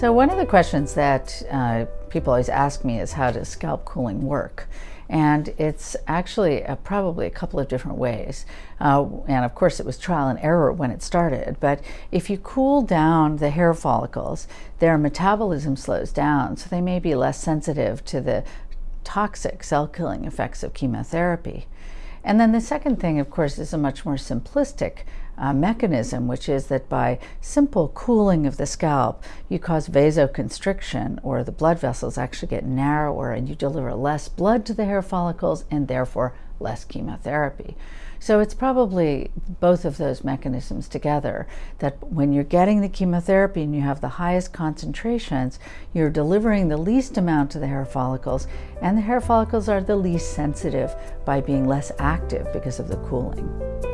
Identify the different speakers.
Speaker 1: So one of the questions that uh, people always ask me is how does scalp cooling work? And it's actually a, probably a couple of different ways. Uh, and of course, it was trial and error when it started. But if you cool down the hair follicles, their metabolism slows down, so they may be less sensitive to the toxic cell killing effects of chemotherapy. And then the second thing, of course, is a much more simplistic uh, mechanism, which is that by simple cooling of the scalp, you cause vasoconstriction, or the blood vessels actually get narrower, and you deliver less blood to the hair follicles and therefore less chemotherapy. So it's probably both of those mechanisms together that when you're getting the chemotherapy and you have the highest concentrations, you're delivering the least amount to the hair follicles, and the hair follicles are the least sensitive by being less active because of the cooling.